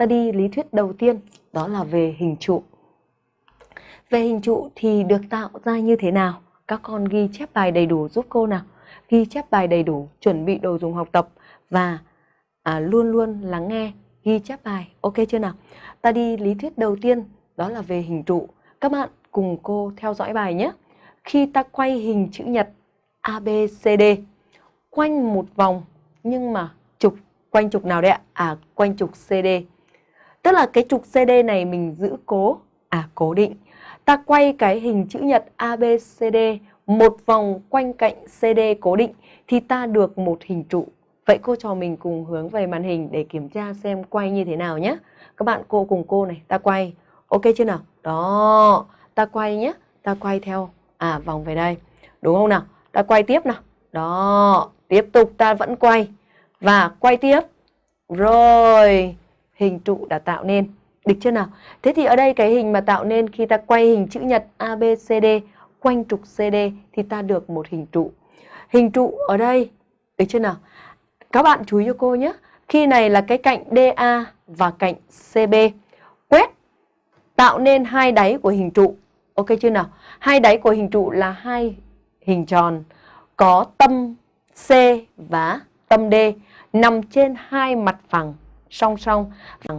ta đi lý thuyết đầu tiên, đó là về hình trụ. Về hình trụ thì được tạo ra như thế nào? Các con ghi chép bài đầy đủ giúp cô nào. Ghi chép bài đầy đủ, chuẩn bị đồ dùng học tập và à, luôn luôn lắng nghe, ghi chép bài. Ok chưa nào? Ta đi lý thuyết đầu tiên, đó là về hình trụ. Các bạn cùng cô theo dõi bài nhé. Khi ta quay hình chữ nhật ABCD quanh một vòng nhưng mà trục quanh trục nào đấy ạ? À quanh trục CD. Tức là cái trục CD này mình giữ cố à cố định. Ta quay cái hình chữ nhật ABCD một vòng quanh cạnh CD cố định thì ta được một hình trụ. Vậy cô trò mình cùng hướng về màn hình để kiểm tra xem quay như thế nào nhé. Các bạn cô cùng cô này, ta quay. Ok chưa nào? Đó, ta quay nhé. Ta quay theo à vòng về đây. Đúng không nào? Ta quay tiếp nào. Đó, tiếp tục ta vẫn quay. Và quay tiếp. Rồi, hình trụ đã tạo nên. Được chưa nào? Thế thì ở đây cái hình mà tạo nên khi ta quay hình chữ nhật ABCD quanh trục CD thì ta được một hình trụ. Hình trụ ở đây, được chưa nào? Các bạn chú ý cho cô nhé. Khi này là cái cạnh DA và cạnh CB. Quét tạo nên hai đáy của hình trụ. Ok chưa nào? Hai đáy của hình trụ là hai hình tròn có tâm C và tâm D nằm trên hai mặt phẳng song song.